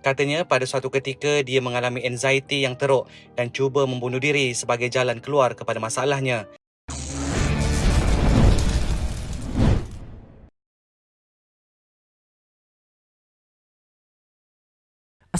Katanya pada suatu ketika dia mengalami anxiety yang teruk dan cuba membunuh diri sebagai jalan keluar kepada masalahnya.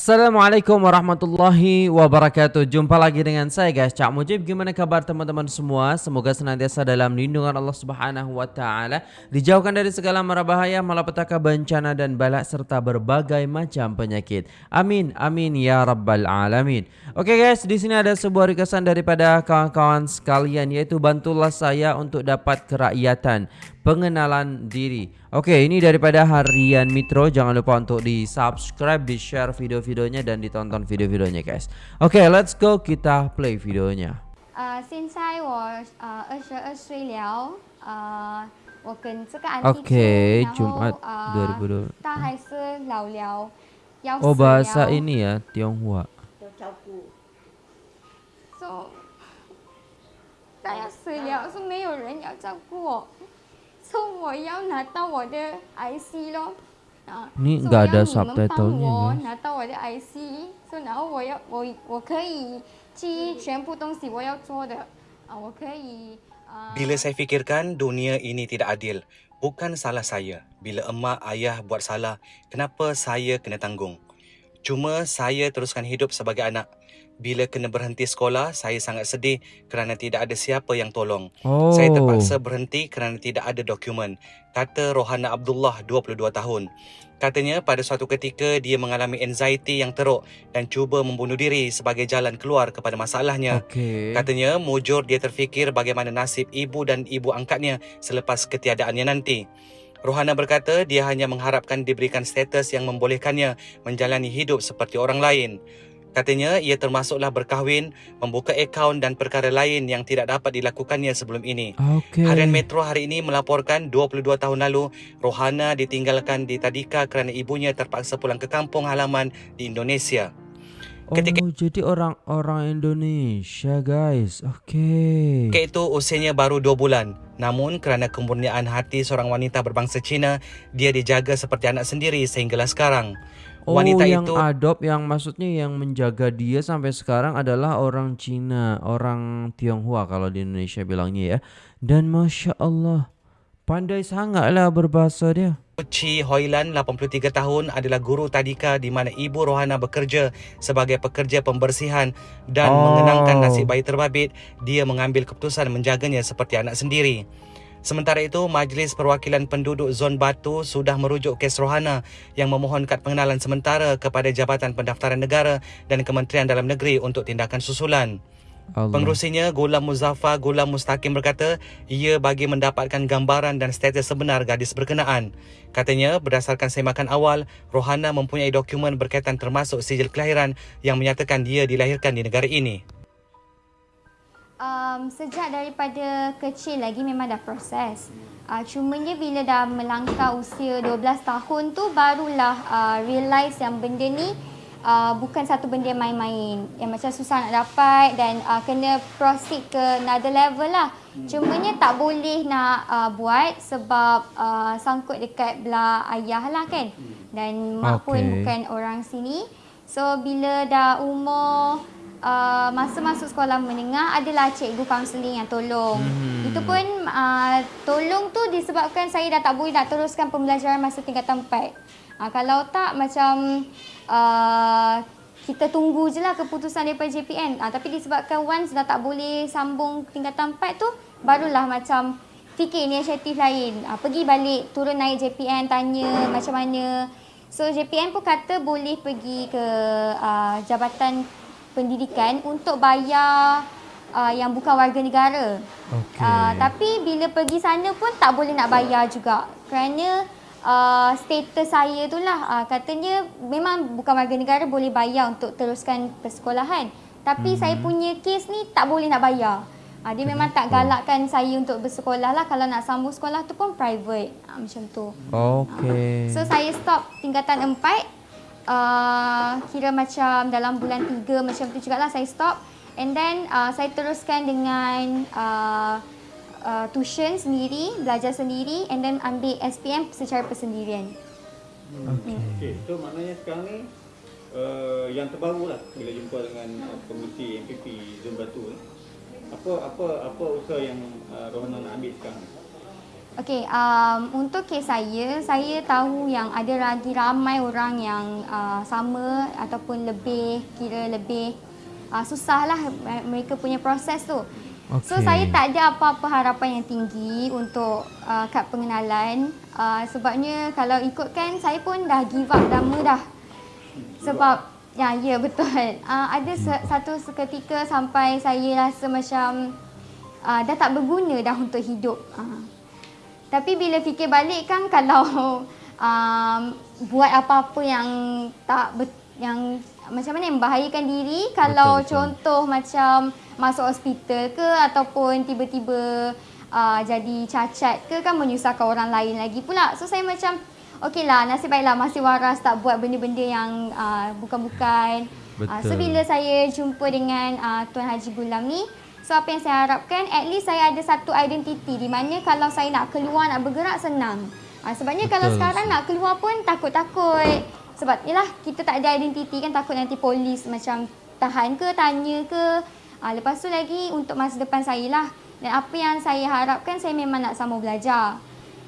Assalamualaikum warahmatullahi wabarakatuh. Jumpa lagi dengan saya guys. Cak Mujib Gimana kabar teman-teman semua? Semoga senantiasa dalam lindungan Allah subhanahu wa ta'ala. Dijauhkan dari segala mara bahaya Malapetaka bencana dan balak Serta berbagai macam penyakit. Amin Amin Ya Rabbal Alamin. Oke guys di sini ada sebuah requestan daripada kawan-kawan sekalian Yaitu bantulah saya untuk dapat kerakyatan pengenalan diri. Okey, ini daripada Harian Mitro. Jangan lupa untuk di subscribe, di share video-videonya dan ditonton video-videonya guys. Okey, let's go kita play videonya. Uh, 现在我呃二十二岁了，呃，我跟这个安迪 Okey, 然后 Jumaat 呃 2020. 他还是老了，要 Oh 死 bahasa 了 ini ya, Tionghoa. So 他要死了，是没有人要照顾我 ，so 我要拿到我的 IC 咯。啊 Ni so nggak ada 要你们帮 subtitlenya, 我 guys. 拿到我的 IC，so 然后我要我我可以记全部东西我要做的，啊，我可以啊。 Bila saya fikirkan dunia ini tidak adil, bukan salah saya. Bila emak ayah buat salah, kenapa saya kena tanggung? Cuma saya teruskan hidup sebagai anak. Bila kena berhenti sekolah, saya sangat sedih kerana tidak ada siapa yang tolong. Oh. Saya terpaksa berhenti kerana tidak ada dokumen. Kata Rohana Abdullah, 22 tahun. Katanya pada suatu ketika dia mengalami anxiety yang teruk dan cuba membunuh diri sebagai jalan keluar kepada masalahnya. Okey. Katanya mujur dia terfikir bagaimana nasib ibu dan ibu angkatnya selepas ketiadaannya nanti. Rohana berkata dia hanya mengharapkan diberikan status yang membolehkannya menjalani hidup seperti orang lain. Katanya ia termasuklah berkahwin, membuka akaun dan perkara lain yang tidak dapat dilakukannya sebelum ini. Okey. Harian Metro hari ini melaporkan 22 tahun lalu Rohana ditinggalkan di Tadika kerana ibunya terpaksa pulang ke kampung halaman di Indonesia. ketika- Oh, jadi orang-orang Indonesia, guys. Okey. Ketika itu usianya baru 2 bulan. Namun kerana kemurnian hati seorang wanita berbangsa Cina, dia dijaga seperti anak sendiri sehinggalah sekarang. Oh, Wanita yang itu adopt yang maksudnya yang menjaga dia sampai sekarang adalah orang Cina, orang Tionghoa kalau di Indonesia bilangnya ya. Dan masya Allah, pandai sangatlah berbahasa dia. Chi Hoilan, 83 tahun, adalah guru tadika di mana ibu Rohana bekerja sebagai pekerja pembersihan dan Oh. mengenangkan nasib bayi terbabit, dia mengambil keputusan menjaganya seperti anak sendiri. Sementara itu, Majlis Perwakilan Penduduk Zon Batu sudah merujuk kes Rohana yang memohon kad pengenalan sementara kepada Jabatan Pendaftaran Negara dan Kementerian Dalam Negeri untuk tindakan susulan. Allah. Pengerusinya Gulam Muzaffar Gulam Mustaqim berkata ia bagi mendapatkan gambaran dan status sebenar gadis berkenaan. Katanya berdasarkan semakan awal, Rohana mempunyai dokumen berkaitan termasuk sijil kelahiran yang menyatakan dia dilahirkan di negara ini. Um, sejak daripada kecil lagi memang dah proses. Uh, cumanya bila dah melangkah usia 12 tahun tu barulah uh, realise yang benda ni uh, bukan satu benda main-main. Yang macam susah nak dapat dan uh, kena proceed ke another level lah. Cumanya tak boleh nak uh, buat sebab uh, sangkut dekat belah ayah lah kan. Dan mak pun Okey. bukan orang sini. So bila dah umur uh, masa masuk sekolah menengah adalah cikgu kaunseling yang tolong. Hmm. Itu pun uh, tolong tu disebabkan saya dah tak boleh nak teruskan pembelajaran masa tingkatan 4. Uh, kalau tak macam uh, kita tunggu je lah keputusan daripada JPN. Uh, tapi disebabkan once dah tak boleh sambung tingkatan 4 tu barulah macam fikir inisiatif lain. Uh, pergi balik turun naik JPN tanya macam mana. So JPN pun kata boleh pergi ke uh, Jabatan Pendidikan untuk bayar uh, yang bukan warga negara. Okey. Uh, tapi bila pergi sana pun tak boleh nak bayar juga. Kerana uh, status saya tu lah uh, katanya memang bukan warga negara boleh bayar untuk teruskan persekolahan. Tapi saya punya kes ni tak boleh nak bayar. Uh, dia memang tak galakkan saya untuk bersekolah lah. Kalau nak sambung sekolah tu pun private. Uh, macam tu. Okey. So saya stop tingkatan 4 uh, kira macam dalam bulan 3 macam tu jugalah saya stop and then uh, saya teruskan dengan uh, uh, tuition sendiri, belajar sendiri and then ambil SPM secara persendirian. Okey. Okey, so maknanya sekarang ni yang terbaru lah bila jumpa dengan uh, pengurusi MPP Zon Batu ni. Apa apa apa usaha yang uh, Rohana nak ambil sekarang? Okey, um, untuk kes saya, saya tahu yang ada lagi ramai orang yang uh, sama ataupun lebih, kira lebih uh, susah lah mereka punya proses tu. Okay. So, saya tak ada apa-apa harapan yang tinggi untuk uh, kad pengenalan. Uh, sebabnya kalau ikutkan, saya pun dah give up lama dah. Sebab, ya, ya betul. Uh, ada se- satu seketika sampai saya rasa macam uh, dah tak berguna dah untuk hidup. Uh. Tapi bila fikir balik kan kalau um, buat apa-apa yang tak bet, yang macam mana yang membahayakan diri kalau Betul, betul. contoh macam masuk hospital ke ataupun tiba-tiba uh, jadi cacat ke kan menyusahkan orang lain lagi pula. So saya macam okeylah nasib baiklah masih waras tak buat benda-benda yang uh, bukan-bukan. Uh, so Betul. bila saya jumpa dengan uh, Tuan Haji Gulam ni So apa yang saya harapkan at least saya ada satu identiti di mana kalau saya nak keluar nak bergerak senang. Ha, sebabnya kalau Betul. sekarang nak keluar pun takut-takut. Sebab yalah kita tak ada identiti kan takut nanti polis macam tahan ke tanya ke. Ha, lepas tu lagi untuk masa depan saya lah. Dan apa yang saya harapkan saya memang nak sambung belajar.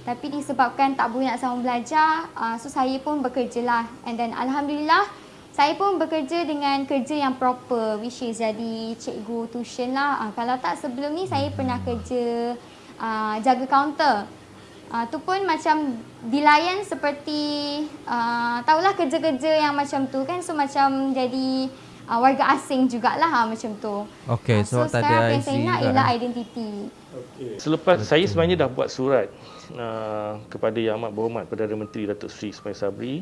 Tapi disebabkan tak boleh nak sambung belajar, uh, so saya pun bekerja lah. And then Alhamdulillah, saya pun bekerja dengan kerja yang proper, which is jadi cikgu tuition lah. Uh, kalau tak sebelum ni saya pernah kerja uh, jaga kaunter. Uh, tu pun macam dilayan seperti, uh, tahulah kerja-kerja yang macam tu kan. So macam jadi uh, warga asing jugalah ha, macam tu. Okey, Ah, so tak sekarang apa yang saya IC nak juga, ialah eh. identiti. Okey. Selepas Betul. saya sebenarnya dah buat surat uh, kepada Yang Amat Berhormat Perdana Menteri Datuk Seri Ismail Sabri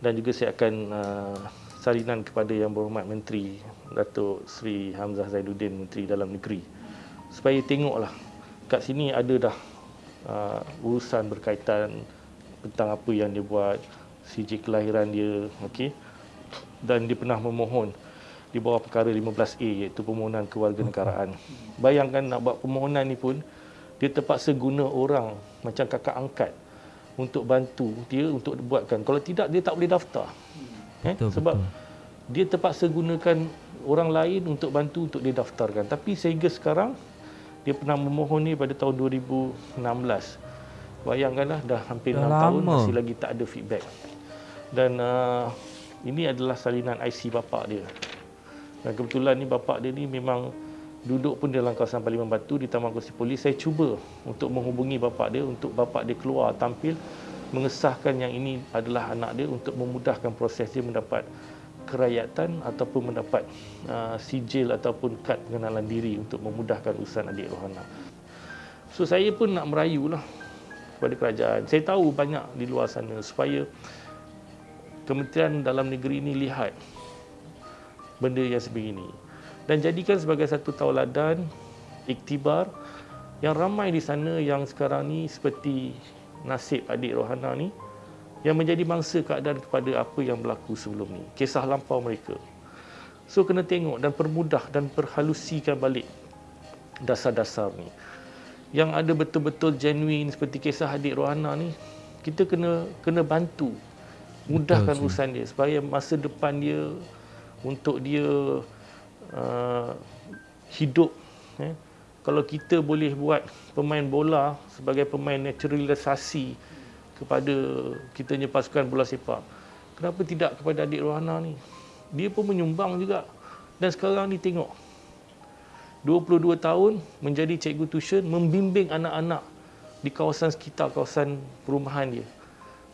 dan juga saya akan uh, salinan kepada Yang Berhormat Menteri Datuk Seri Hamzah Zainuddin Menteri Dalam Negeri. Supaya tengoklah kat sini ada dah uh, urusan berkaitan tentang apa yang dia buat CJ kelahiran dia okey? Dan dia pernah memohon di bawah perkara 15A iaitu permohonan kewarganegaraan. Bayangkan nak buat permohonan ni pun dia terpaksa guna orang macam kakak angkat untuk bantu dia untuk buatkan. Kalau tidak dia tak boleh daftar. Eh? Betul, Sebab betul. dia terpaksa gunakan orang lain untuk bantu untuk dia daftarkan. Tapi sehingga sekarang dia pernah memohon ni pada tahun 2016. Bayangkanlah dah hampir Dah 6 tahun lama. masih lagi tak ada feedback. Dan uh, ini adalah salinan IC bapak dia. Dan kebetulan ni bapak dia ni memang duduk pun dalam kawasan Parlimen Batu di Taman Kursi Polis. Saya cuba untuk menghubungi bapak dia untuk bapak dia keluar tampil mengesahkan yang ini adalah anak dia untuk memudahkan proses dia mendapat kerakyatan ataupun mendapat uh, sijil ataupun kad pengenalan diri untuk memudahkan urusan adik Rohana. So saya pun nak merayulah kepada kerajaan. Saya tahu banyak di luar sana supaya Kementerian Dalam Negeri ini lihat benda yang sebegini dan jadikan sebagai satu tauladan iktibar yang ramai di sana yang sekarang ni seperti nasib adik Rohana ni yang menjadi mangsa keadaan kepada apa yang berlaku sebelum ni. Kisah lampau mereka. So kena tengok dan permudah dan perhalusikan balik dasar-dasar ni. Yang ada betul-betul genuine seperti kisah adik Rohana ni kita kena kena bantu mudahkan Betul, urusan dia supaya masa depan dia untuk dia uh, hidup eh. kalau kita boleh buat pemain bola sebagai pemain naturalisasi kepada kita pasukan bola sepak kenapa tidak kepada adik Rohana ni? Dia pun menyumbang juga. Dan sekarang ni tengok 22 tahun menjadi cikgu tuition membimbing anak-anak di kawasan sekitar kawasan perumahan dia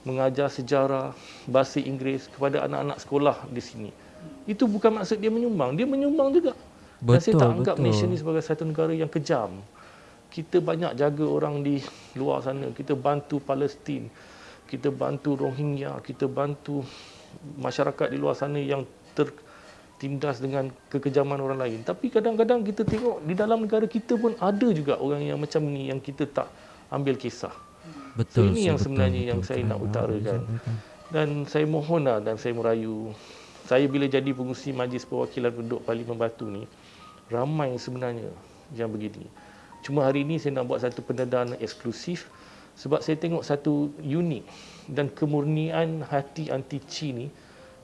mengajar sejarah bahasa Inggeris kepada anak-anak sekolah di sini itu bukan maksud dia menyumbang dia menyumbang juga dan saya Betul, tak anggap betul. Malaysia ni sebagai satu negara yang kejam kita banyak jaga orang di luar sana kita bantu Palestin kita bantu Rohingya kita bantu masyarakat di luar sana yang tertindas dengan kekejaman orang lain tapi kadang-kadang kita tengok di dalam negara kita pun ada juga orang yang macam ni yang kita tak ambil kisah Betul. so, ini yang betul, sebenarnya betul, yang betul. saya nak Ah, utarakan betul. dan saya mohonlah dan saya merayu saya bila jadi pengurusi Majlis Perwakilan Penduduk Parlimen Batu ni ramai sebenarnya yang begini. Cuma hari ini saya nak buat satu pendedahan eksklusif sebab saya tengok satu unik dan kemurnian hati anti Cina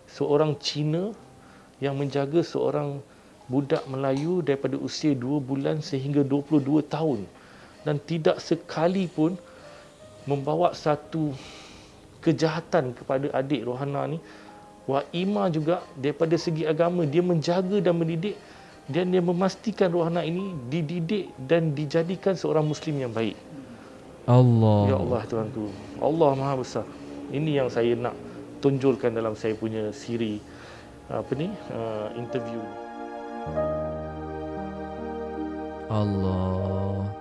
seorang Cina yang menjaga seorang budak Melayu daripada usia 2 bulan sehingga 22 tahun. Dan tidak sekali pun membawa satu kejahatan kepada adik Rohana ni Wa Ima juga daripada segi agama dia menjaga dan mendidik dan dia memastikan Rohana ini dididik dan dijadikan seorang muslim yang baik. Allah. Ya Allah tuanku. Allah Maha Besar. Ini yang saya nak tunjulkan dalam saya punya siri apa ni uh, interview. Allah.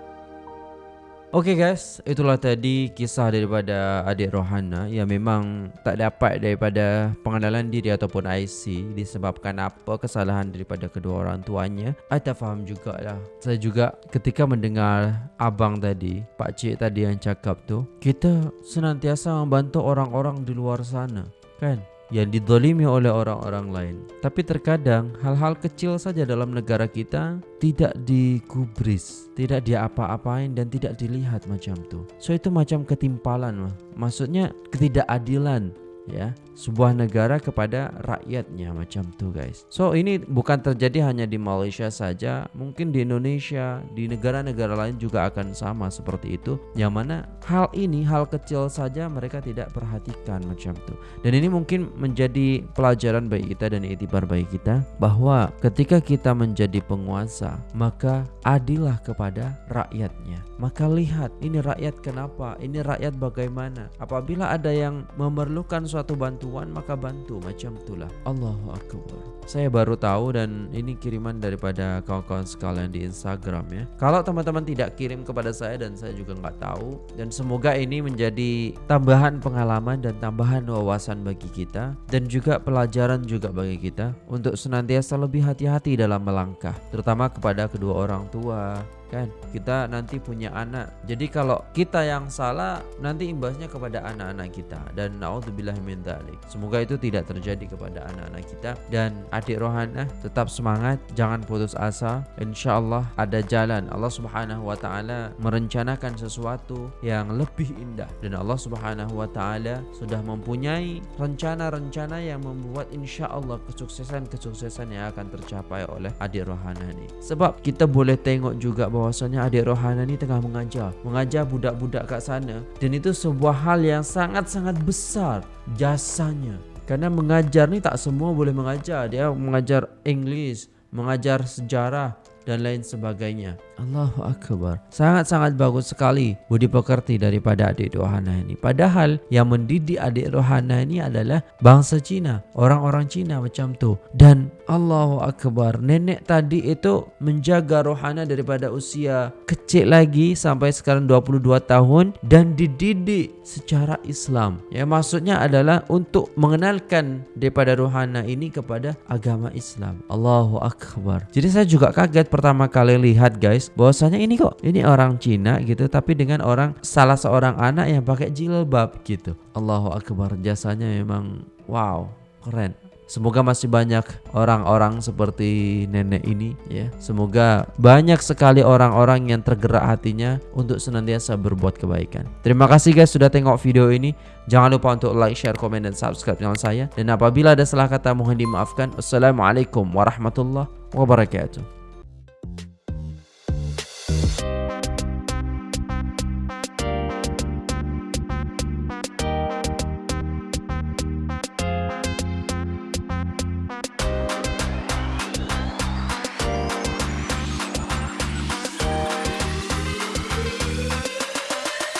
Okey guys, itulah tadi kisah daripada adik Rohana yang memang tak dapat daripada pengenalan diri ataupun IC disebabkan apa kesalahan daripada kedua orang tuanya. I tak faham jugalah. Saya juga ketika mendengar abang tadi, pak cik tadi yang cakap tu, kita senantiasa membantu orang-orang di luar sana, kan? Yang didolimi oleh orang-orang lain. Tapi terkadang hal-hal kecil saja dalam negara kita tidak digubris, tidak diapa-apain dan tidak dilihat macam tu. So itu macam ketimpalan mah. Maksudnya ketidakadilan ya sebuah negara kepada rakyatnya macam tu guys. So ini bukan terjadi hanya di Malaysia saja, mungkin di Indonesia, di negara-negara lain juga akan sama seperti itu. Yang mana hal ini hal kecil saja mereka tidak perhatikan macam tu. Dan ini mungkin menjadi pelajaran bagi kita dan itibar bagi kita bahwa ketika kita menjadi penguasa, maka adillah kepada rakyatnya. Maka lihat ini rakyat kenapa, ini rakyat bagaimana. Apabila ada yang memerlukan suatu bantuan maka bantu macam itulah. Allahu Akbar. Saya baru tahu dan ini kiriman daripada kawan-kawan sekalian di Instagram ya. Kalau teman-teman tidak kirim kepada saya dan saya juga nggak tahu dan semoga ini menjadi tambahan pengalaman dan tambahan wawasan bagi kita dan juga pelajaran juga bagi kita untuk senantiasa lebih hati-hati dalam melangkah terutama kepada kedua orang tua kan? Kita nanti punya anak. Jadi kalau kita yang salah nanti imbasnya kepada anak-anak kita. Dan naudzubillah min dzalik semoga itu tidak terjadi kepada anak-anak kita. Dan adik rohana tetap semangat. Jangan putus asa. Insyaallah ada jalan. Allah Subhanahu wa taala merencanakan sesuatu yang lebih indah. Dan Allah Subhanahu wa taala sudah mempunyai rencana-rencana yang membuat insyaallah kesuksesan-kesuksesan yang akan tercapai oleh adik rohana ini sebab kita boleh tengok juga bahwasanya adik Rohana ni tengah mengajar. Mengajar budak-budak kat sana. Dan itu sebuah hal yang sangat-sangat besar jasanya. Karena mengajar ni tak semua boleh mengajar. Dia mengajar English mengajar sejarah dan lain sebagainya. Allahu Akbar. Sangat-sangat bagus sekali budi pekerti daripada adik Rohana ini. Padahal yang mendidik adik Rohana ini adalah bangsa Cina. Orang-orang Cina macam tu. Dan Allahu Akbar. Nenek tadi itu menjaga Rohana daripada usia kecil lagi sampai sekarang 22 tahun. Dan dididik secara Islam. Ya maksudnya adalah untuk mengenalkan daripada Rohana ini kepada agama Islam. Allahu Akbar. Jadi saya juga kaget pertama kali lihat guys bahwasanya ini kok ini orang Cina gitu tapi dengan orang salah seorang anak yang pakai jilbab gitu. Allahu akbar jasanya memang wow keren. Semoga masih banyak orang-orang seperti nenek ini ya. Semoga banyak sekali orang-orang yang tergerak hatinya untuk senantiasa berbuat kebaikan. Terima kasih guys sudah tengok video ini. Jangan lupa untuk like, share, komen dan subscribe channel saya. Dan apabila ada salah kata mohon dimaafkan. Wassalamualaikum warahmatullahi wabarakatuh.